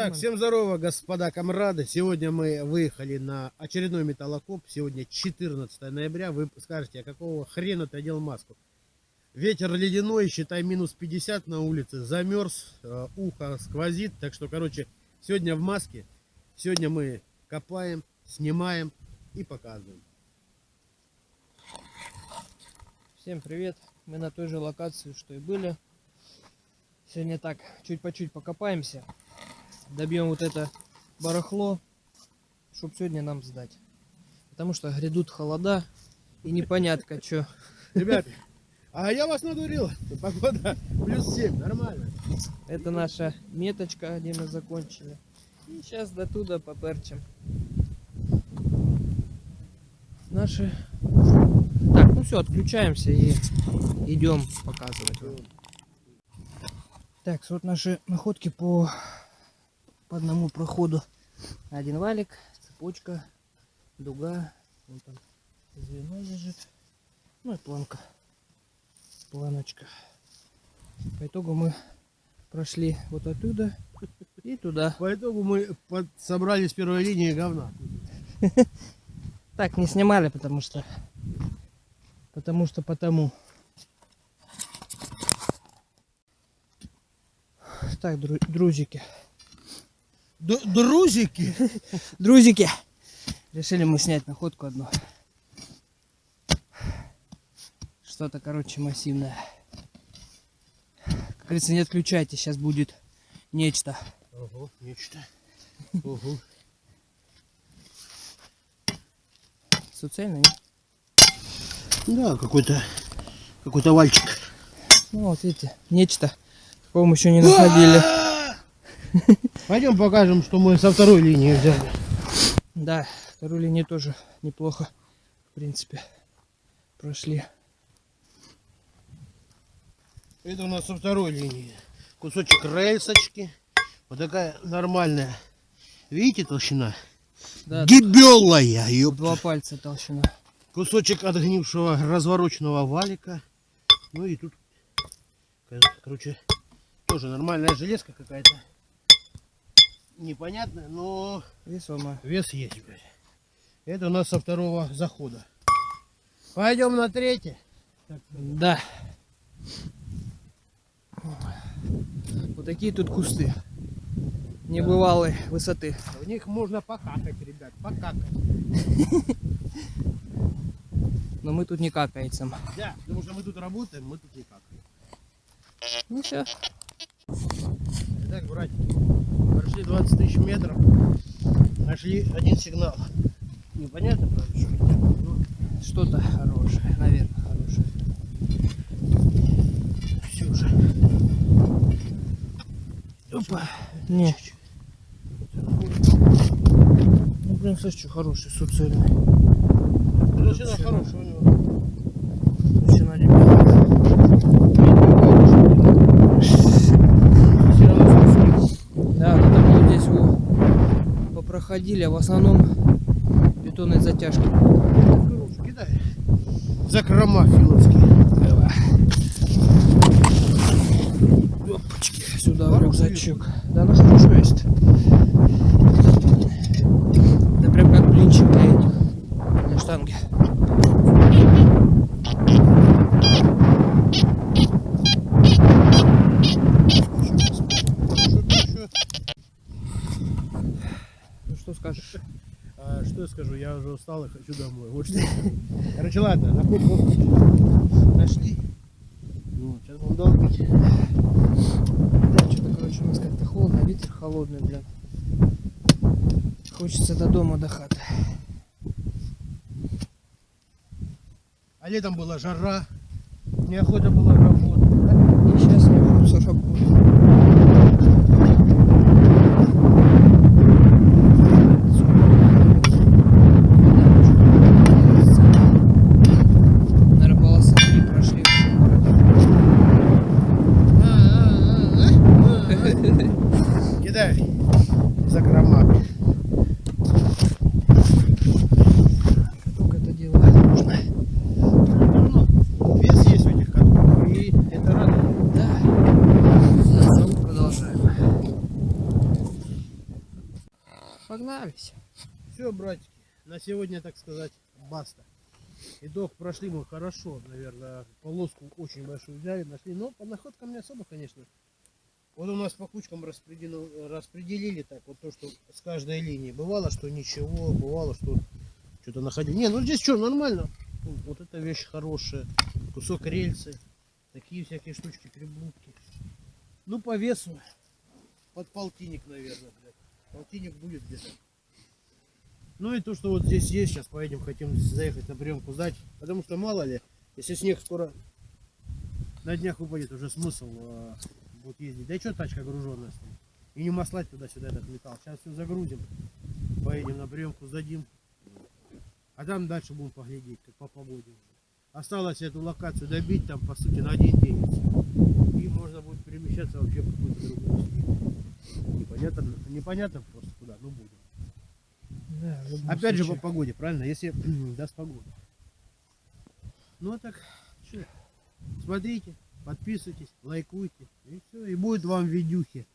Так, всем здорово, господа комрады. Сегодня мы выехали на очередной металлокоп. Сегодня 14 ноября. Вы скажете, а какого хрена ты одел маску? Ветер ледяной, считай минус 50 на улице. Замерз, э, ухо сквозит. Так что, короче, сегодня в маске. Сегодня мы копаем, снимаем и показываем. Всем привет! Мы на той же локации, что и были. Сегодня так, чуть по чуть покопаемся. Добьем вот это барахло, чтобы сегодня нам сдать. Потому что грядут холода и непонятно что. Ребята, а я вас надурил. Погода плюс 7, нормально. Это наша меточка, где мы закончили. И сейчас до туда поперчим. Наши... Так, ну все, отключаемся и идем показывать. Так, вот наши находки по, по одному проходу. Один валик, цепочка, дуга, вот там звено лежит, ну и планка, планочка. По итогу мы прошли вот оттуда и туда. По итогу мы под... собрали с первой линии говна. Так, не снимали, потому что... Потому что потому. Так, дру друзики. Д друзики? Друзики! Решили мы снять находку одну. Что-то, короче, массивное. Как говорится, не отключайте, сейчас будет нечто. Ого, нечто. Ого. Суцельно, нет? Да, какой-то какой-то вальчик. Ну вот видите, нечто. Такого мы еще не находили. Пойдем покажем, что мы со второй линии взяли. Да, вторую линию тоже неплохо, в принципе, прошли. Это у нас со второй линии. Кусочек рельсочки. Вот такая нормальная. Видите толщина? Да, Гибелая, ёпта. два пальца толщина. Кусочек отгнившего развороченного валика. Ну и тут, короче, тоже нормальная железка какая-то. Непонятная, но Весомая. вес есть, блядь. Это у нас со второго захода. Пойдем на третий. Да. Вот такие тут кусты. Небывалой высоты. В них можно покакать, ребят, покакать. Но мы тут не какаем. Да, потому что мы тут работаем, мы тут не какаем. Ну все. Итак, братики, прошли 20 тысяч метров, нашли один сигнал. Непонятно, правда, что это, Что-то хорошее, наверное, хорошее. все же. Опа. Не. Ну блин, слышь, что хороший, суцельный. Толщина хорошая у него. Толщина, ребята. Всё равно суцель. Да, вот там вот здесь вы попроходили, а в основном бетонной затяжки. Кидай. Закрома филовские. Опачки, сюда в рюкзачок. Да, ну хорошо есть. Да прям как блинчик для этих, для штанги. Ну что скажешь? А, что я скажу, я уже устал и хочу домой. Вот что. Короче, ладно, нашли. Ну, сейчас будем долбить. Да, что-то, короче, у нас как-то холодно, ветер холодный, блин. Хочется до дома, до хаты. А летом была жара, неохота было работать. да? И сейчас не хочется работать. Наверное, полоса 3 прошли в всем городе. Кидай закрома. Только это дело нужно. Ну, Вес есть у этих катков, и это радует. Да. Погнались. Все, братики, на сегодня, так сказать, баста. Итог прошли мы хорошо, наверное, полоску очень большую взяли, нашли, но по находкам не особо, конечно. Вот у нас по кучкам распределил- распределили так, вот то, что с каждой линии. Бывало, что ничего, бывало, что что-то находили. Не, ну здесь что, нормально. Ну, Вот эта вещь хорошая. Кусок рельсы. Такие всякие штучки, приблудки. Ну, по весу. Под полтинник, наверное, блядь. Полтинник будет где-то. Ну и то, что вот здесь есть, сейчас поедем, хотим заехать на приемку сдать. Потому что мало ли, если снег скоро на днях выпадет, уже смысл э, будет ездить. Да и что тачка груженная стоит? И не маслать туда-сюда этот металл. Сейчас все загрузим, поедем на приемку, сдадим. А там дальше будем поглядеть, как по погоде. Осталось эту локацию добить там, по сути, на один день. и можно будет перемещаться вообще в какую-то другую степь. Непонятно, непонятно просто куда, ну будем. Да, Опять же по случае. погоде, правильно? Если даст погода. Ну а так, что? Смотрите, подписывайтесь, лайкуйте. И все. И будет вам видюхи.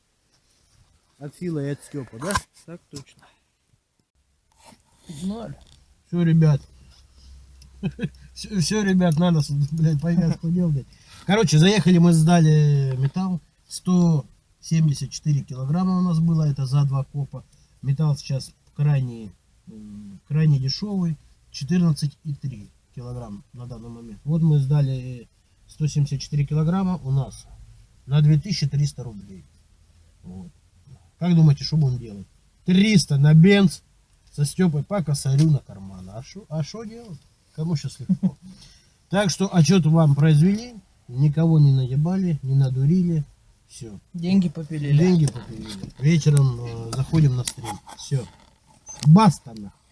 От Фила и от Степа, да? Так точно. Погнали. Все, ребят. Все, ребят, надо, блядь, повязку делать. Короче, заехали мы, сдали металл. 174 килограмма у нас было, это за два копа. Металл сейчас крайне, крайне дешевый. 14,3 килограмм на данный момент. Вот мы сдали 174 килограмма у нас на 2300 рублей. Вот. Как думаете, что будем делать? 300 на бенз со Степой по косарю на карман. А что а шо делать? Кому сейчас легко? Так что отчет вам произвели, никого не наебали, не надурили. Все. Деньги попилили. Деньги попилили. Вечером э, заходим на стрим. Все. Баста нахуй.